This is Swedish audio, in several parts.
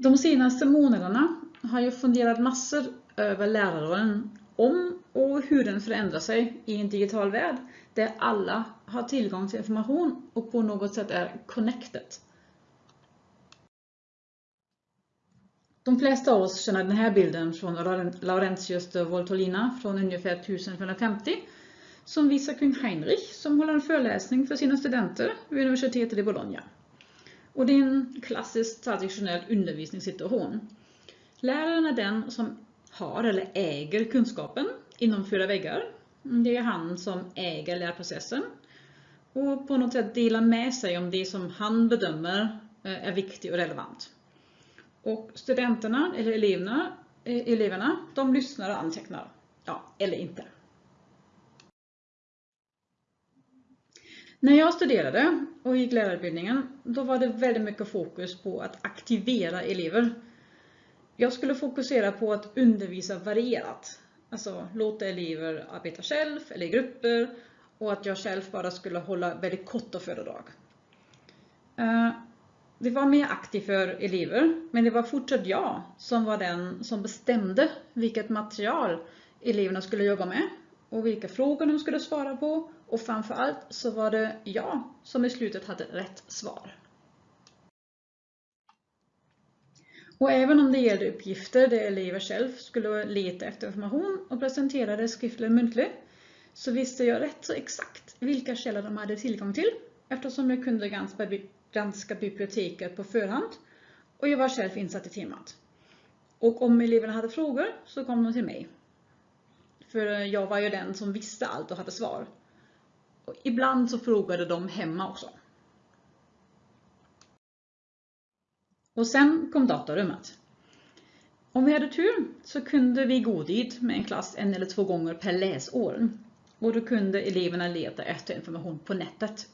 De senaste månaderna har jag funderat massor över lärarrollen, om och hur den förändrar sig i en digital värld där alla har tillgång till information och på något sätt är connected. De flesta av oss känner den här bilden från Laurentius de Voltolina från ungefär 1550 som visar kung Heinrich som håller en föreläsning för sina studenter vid universitetet i Bologna. Och det är en klassisk traditionell undervisningssituation. Läraren är den som har eller äger kunskapen inom fyra väggar. Det är han som äger lärprocessen och på något sätt delar med sig om det som han bedömer eh, är viktigt och relevant. Och studenterna, eller eleverna, eh, eleverna de lyssnar och antecknar. Ja, eller inte. När jag studerade och gick lärarutbildningen, då var det väldigt mycket fokus på att aktivera elever. Jag skulle fokusera på att undervisa varierat. Alltså låta elever arbeta själv eller i grupper och att jag själv bara skulle hålla väldigt korta föredrag. Eh, det var mer aktivt för elever, men det var fortsatt jag som var den som bestämde vilket material eleverna skulle jobba med och vilka frågor de skulle svara på och framförallt så var det jag som i slutet hade rätt svar. Och även om det gällde uppgifter där elever själv skulle leta efter information och presentera det skriftligt eller muntligt så visste jag rätt så exakt vilka källor de hade tillgång till eftersom jag kunde granska, granska biblioteket på förhand och jag var själv insatt i temat. Och om eleverna hade frågor så kom de till mig. För jag var ju den som visste allt och hade svar. Och ibland så frågade de hemma också. Och sen kom datarummet. Om vi hade tur så kunde vi gå dit med en klass en eller två gånger per läsår. Och då kunde eleverna leta efter information på nätet.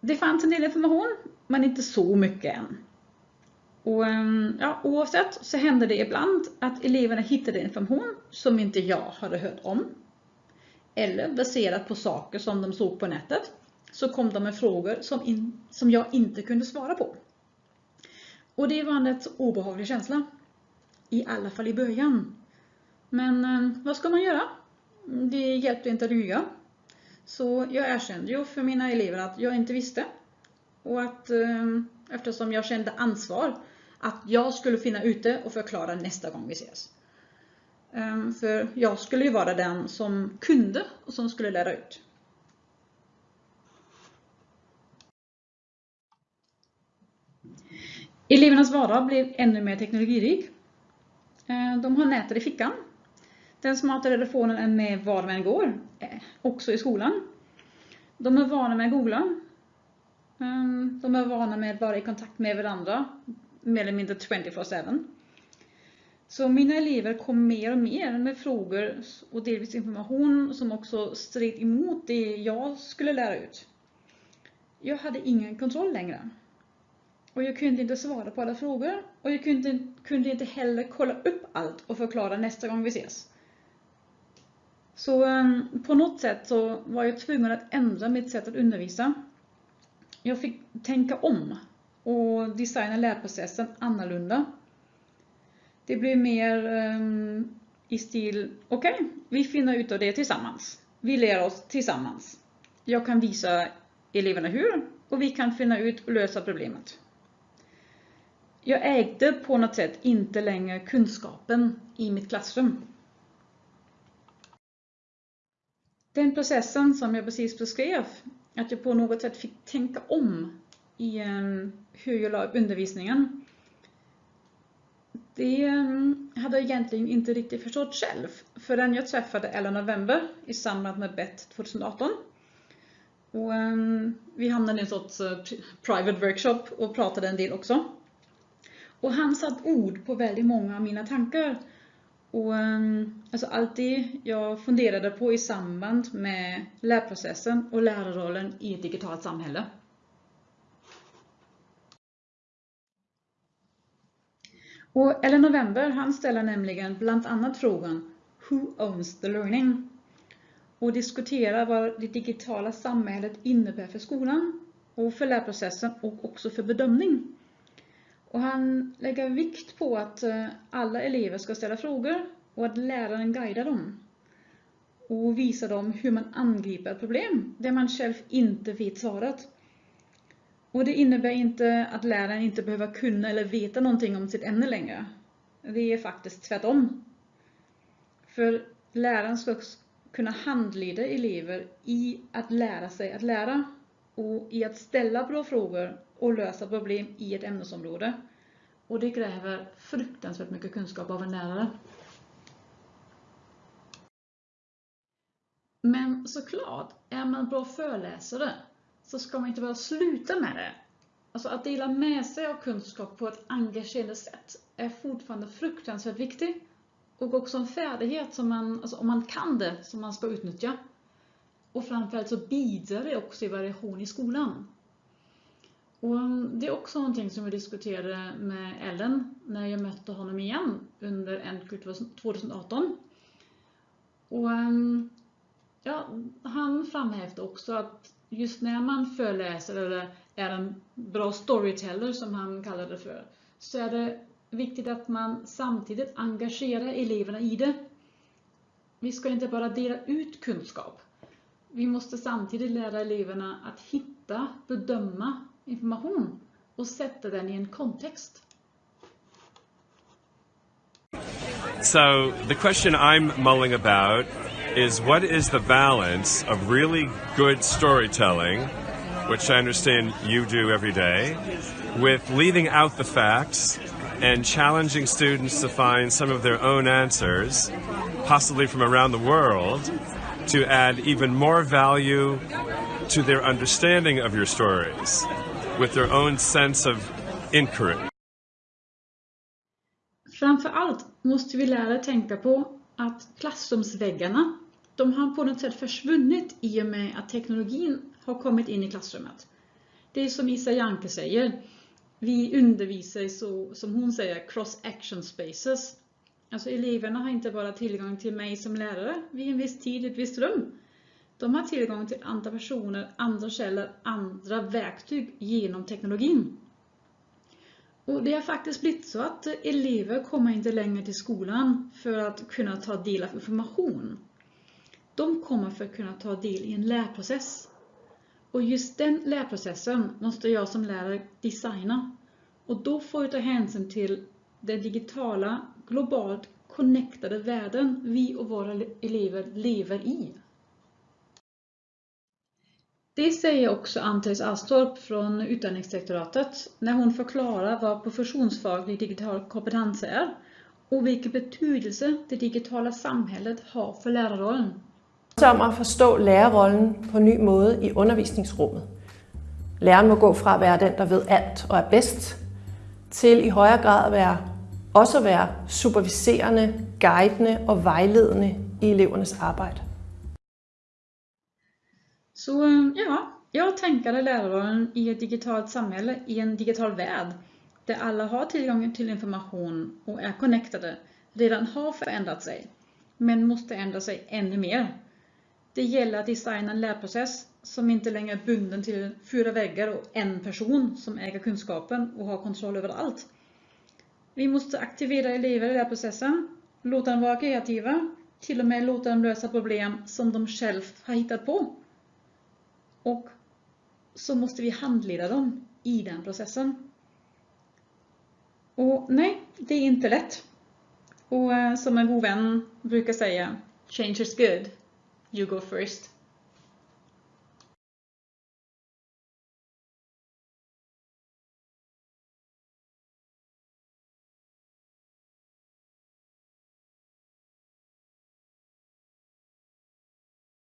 Det fanns en del information, men inte så mycket än. Och ehm, ja, oavsett så hände det ibland att eleverna hittade information som inte jag hade hört om. Eller baserat på saker som de såg på nätet så kom de med frågor som, in, som jag inte kunde svara på. Och det var en rätt obehaglig känsla. I alla fall i början. Men eh, vad ska man göra? Det hjälpte inte att ljuga. Så jag erkände ju för mina elever att jag inte visste. Och att eh, eftersom jag kände ansvar att jag skulle finna ute och förklara nästa gång vi ses. Ehm, för jag skulle ju vara den som kunde och som skulle lära ut. Elevernas vardag blev ännu mer teknologirik. Ehm, de har nätet i fickan. Den smarta telefonen är med var man än går, eh, också i skolan. De är vana med att googla. Ehm, de är vana med att vara i kontakt med varandra, mer eller mindre 24-7. Så mina elever kom mer och mer med frågor och delvis information som också stred emot det jag skulle lära ut. Jag hade ingen kontroll längre. Och jag kunde inte svara på alla frågor och jag kunde, kunde inte heller kolla upp allt och förklara nästa gång vi ses. Så um, på något sätt så var jag tvungen att ändra mitt sätt att undervisa. Jag fick tänka om och designa lärprocessen annorlunda. Det blev mer um, i stil, okej, okay, vi finner ut av det tillsammans. Vi lär oss tillsammans. Jag kan visa eleverna hur och vi kan finna ut och lösa problemet. Jag ägde på något sätt inte längre kunskapen i mitt klassrum. Den processen som jag precis beskrev, att jag på något sätt fick tänka om i ehm, hur jag la upp undervisningen. Det mm, hade jag egentligen inte riktigt förstått själv förrän jag träffade Ella November i samband med BET 2018. Och, um, vi hamnade i en sorts uh, private workshop och pratade en del också. Och han satt ord på väldigt många av mina tankar. Och mm, alltså allt det jag funderade på i samband med lärprocessen och lärarrollen i ett digitalt samhälle. Och Ellen November han ställer nämligen bland annat frågan Who owns the learning? Och diskuterar vad det digitala samhället innebär för skolan och för lärprocessen och också för bedömning. Och han lägger vikt på att eh, alla elever ska ställa frågor och att läraren guidar dem och visar dem hur man angriper ett problem där man själv inte vet svaret. Och det innebär inte att läraren inte behöver kunna eller veta någonting om sitt ämne längre. Det är faktiskt tvärtom. För läraren ska kunna handleda elever i att lära sig att lära och i att ställa bra frågor och lösa problem i ett ämnesområde. Och det kräver fruktansvärt mycket kunskap av en lärare. Men såklart, är man bra föreläsare så ska man inte bara sluta med det. Alltså att dela med sig av kunskap på ett engagerande sätt är fortfarande fruktansvärt viktigt. Och också en färdighet som man, alltså om man kan det, som man ska utnyttja. Och framförallt så bidrar det också i variation i skolan. Och um, det är också någonting som jag diskuterade med Ellen när jag mötte honom igen under NQ 2018. Och um, ja, han framhävde också att just när man föreläser eller är en bra storyteller som han kallade det för, så är det viktigt att man samtidigt engagerar eleverna i det. Vi ska inte bara dela ut kunskap. Vi måste samtidigt lära eleverna att hitta, bedöma information och sätta den i en kontext. So the question I'm mulling about is what is the balance of really good storytelling, which I understand you do every day, with leaving out the facts and challenging students to find some of their own answers, possibly from around the world, to add even more value to their understanding of your stories with their own sense of inquiry. Framför allt måste vi lära tänka på att klassrumsväggarna de har på något sätt försvunnit i och med att teknologin har kommit in i klassrummet. Det är som Isa Janke säger, vi undervisar i så, som hon säger, cross action spaces. Alltså eleverna har inte bara tillgång till mig som lärare vid en viss tid i ett visst rum. De har tillgång till andra personer, andra källor, andra verktyg genom teknologin. Och det har faktiskt blivit så att elever kommer inte längre till skolan för att kunna ta del av information de kommer för att kunna ta del i en lärprocess. Och just den lärprocessen måste jag som lärare designa. Och då får jag ta hänsyn till den digitala, globalt connectade världen vi och våra elever lever i. Det säger också Ann-Therese Astorp från Utbildningsdirektoratet när hon förklarar vad professionsfaglig digital kompetens är och vilken betydelse det digitala samhället har för lärarrollen om at forstå lærerrollen på en ny måde i undervisningsrummet. Læreren må gå fra at være den, der ved alt og er bedst, til i højere grad at være, også at være superviserende, guidende og vejledende i elevernes arbejde. Så ja, jag tänker lärarrollen i ett digitalt samhälle, i en digital värld, där alla har tillgång till information och är connectade, redan har förändrat sig, men måste ändra sig ännu mer det gäller att designa en lärprocess som inte längre är bunden till fyra väggar och en person som äger kunskapen och har kontroll över allt. Vi måste aktivera elever i lärprocessen, låta dem vara kreativa, till och med låta dem lösa problem som de själva har hittat på. Och så måste vi handleda dem i den processen. Och nej, det är inte lätt. Och eh, som en god vän brukar säga, change is good. You go first.